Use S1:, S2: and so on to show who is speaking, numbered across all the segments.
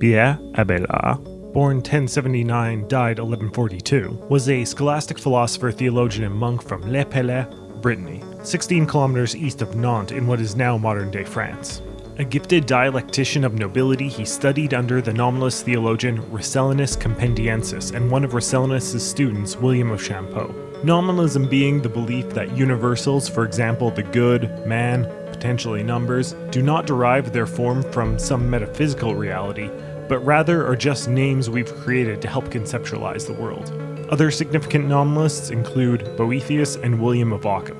S1: Pierre Abelard, born 1079, died 1142, was a scholastic philosopher, theologian, and monk from Le Pallet, Brittany, 16 kilometers east of Nantes in what is now modern day France. A gifted dialectician of nobility, he studied under the nominalist theologian Roscellinus Compendiensis and one of Roscellinus's students, William of Champeaux. Nominalism being the belief that universals, for example the good, man, potentially numbers, do not derive their form from some metaphysical reality, but rather are just names we've created to help conceptualize the world. Other significant nominalists include Boethius and William of Ockham.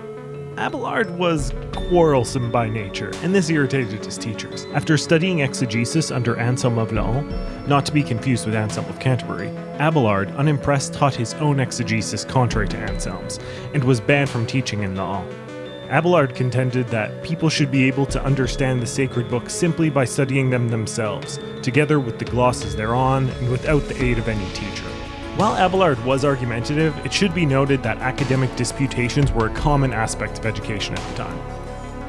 S1: Abelard was quarrelsome by nature, and this irritated his teachers. After studying exegesis under Anselm of Laon, not to be confused with Anselm of Canterbury, Abelard, unimpressed, taught his own exegesis contrary to Anselm's, and was banned from teaching in Laon. Abelard contended that people should be able to understand the sacred books simply by studying them themselves, together with the glosses thereon, and without the aid of any teacher. While Abelard was argumentative, it should be noted that academic disputations were a common aspect of education at the time.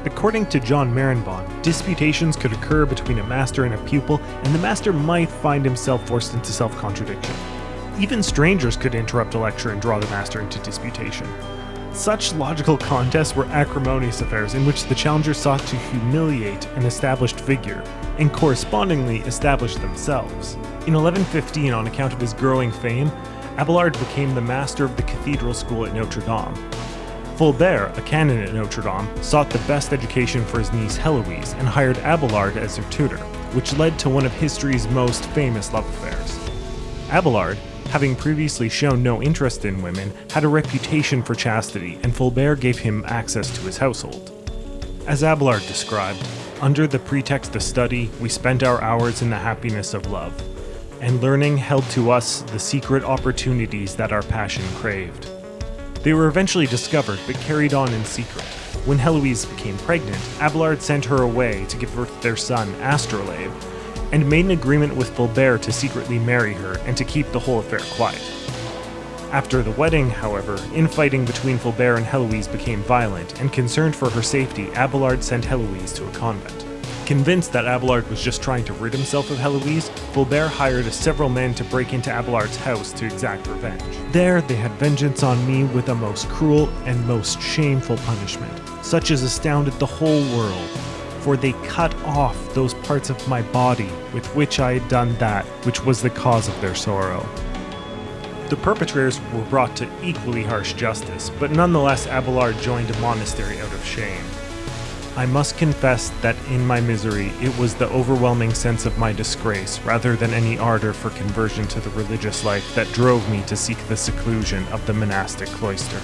S1: According to John Marenbon, disputations could occur between a master and a pupil, and the master might find himself forced into self contradiction. Even strangers could interrupt a lecture and draw the master into disputation. Such logical contests were acrimonious affairs in which the challenger sought to humiliate an established figure, and correspondingly establish themselves. In 1115, on account of his growing fame, Abelard became the master of the cathedral school at Notre Dame. Fulbert, a canon at Notre Dame, sought the best education for his niece Heloise and hired Abelard as her tutor, which led to one of history's most famous love affairs. Abelard, having previously shown no interest in women, had a reputation for chastity, and Fulbert gave him access to his household. As Abelard described, under the pretext of study, we spent our hours in the happiness of love, and learning held to us the secret opportunities that our passion craved. They were eventually discovered, but carried on in secret. When Heloise became pregnant, Abelard sent her away to give birth to their son, Astrolabe, and made an agreement with Fulbert to secretly marry her and to keep the whole affair quiet. After the wedding, however, infighting between Fulbert and Heloise became violent, and concerned for her safety, Abelard sent Heloise to a convent. Convinced that Abelard was just trying to rid himself of Heloise, Fulbert hired several men to break into Abelard's house to exact revenge. There, they had vengeance on me with a most cruel and most shameful punishment, such as astounded the whole world, for they cut off those parts of my body with which I had done that which was the cause of their sorrow. The perpetrators were brought to equally harsh justice, but nonetheless Abelard joined a monastery out of shame. I must confess that in my misery it was the overwhelming sense of my disgrace rather than any ardor for conversion to the religious life that drove me to seek the seclusion of the monastic cloister.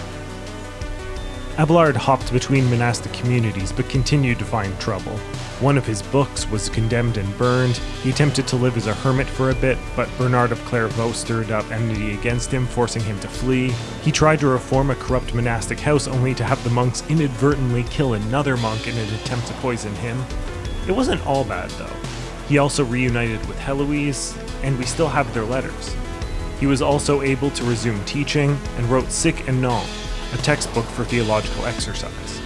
S1: Abelard hopped between monastic communities but continued to find trouble. One of his books was condemned and burned. He attempted to live as a hermit for a bit, but Bernard of Clairvaux stirred up enmity against him, forcing him to flee. He tried to reform a corrupt monastic house only to have the monks inadvertently kill another monk in an attempt to poison him. It wasn't all bad, though. He also reunited with Heloise, and we still have their letters. He was also able to resume teaching and wrote Sic et Non, a textbook for theological exercise.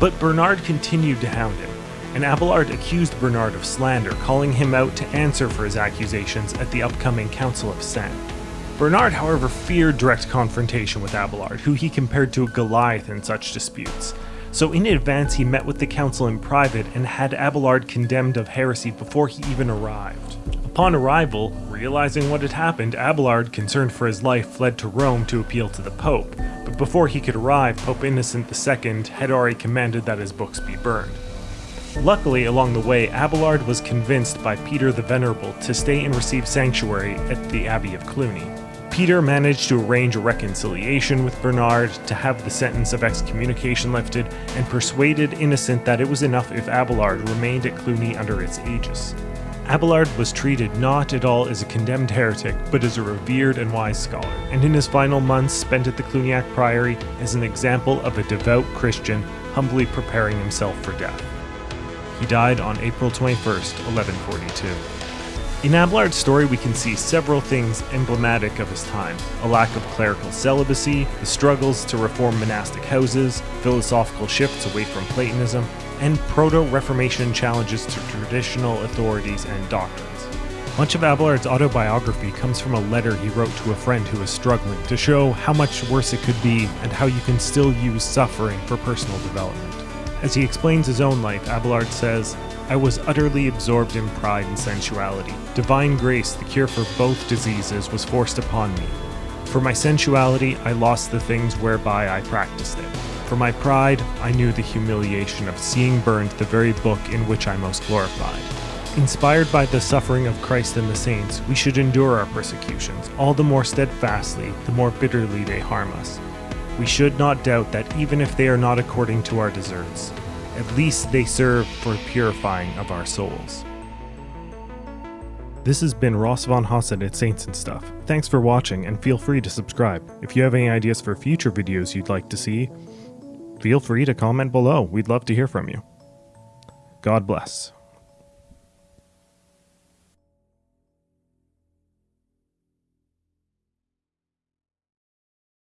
S1: But Bernard continued to hound him, and Abelard accused Bernard of slander, calling him out to answer for his accusations at the upcoming Council of Sens. Bernard, however, feared direct confrontation with Abelard, who he compared to a Goliath in such disputes. So in advance he met with the council in private and had Abelard condemned of heresy before he even arrived. Upon arrival, realizing what had happened, Abelard, concerned for his life, fled to Rome to appeal to the Pope, but before he could arrive, Pope Innocent II had already commanded that his books be burned. Luckily, along the way, Abelard was convinced by Peter the Venerable to stay and receive sanctuary at the Abbey of Cluny. Peter managed to arrange a reconciliation with Bernard to have the sentence of excommunication lifted and persuaded Innocent that it was enough if Abelard remained at Cluny under its aegis. Abelard was treated not at all as a condemned heretic, but as a revered and wise scholar, and in his final months spent at the Cluniac Priory as an example of a devout Christian humbly preparing himself for death. He died on April 21st, 1142. In Abelard's story, we can see several things emblematic of his time a lack of clerical celibacy, the struggles to reform monastic houses, philosophical shifts away from Platonism, and proto Reformation challenges to traditional authorities and doctrines. Much of Abelard's autobiography comes from a letter he wrote to a friend who was struggling to show how much worse it could be and how you can still use suffering for personal development. As he explains his own life, Abelard says, I was utterly absorbed in pride and sensuality. Divine grace, the cure for both diseases, was forced upon me. For my sensuality, I lost the things whereby I practiced it. For my pride, I knew the humiliation of seeing burned the very book in which I most glorified. Inspired by the suffering of Christ and the saints, we should endure our persecutions, all the more steadfastly, the more bitterly they harm us. We should not doubt that even if they are not according to our deserts, at least they serve for purifying of our souls. This has been Ross von Hasselt at Saints and Stuff. Thanks for watching and feel free to subscribe. If you have any ideas for future videos you'd like to see, feel free to comment below. We'd love to hear from you. God bless.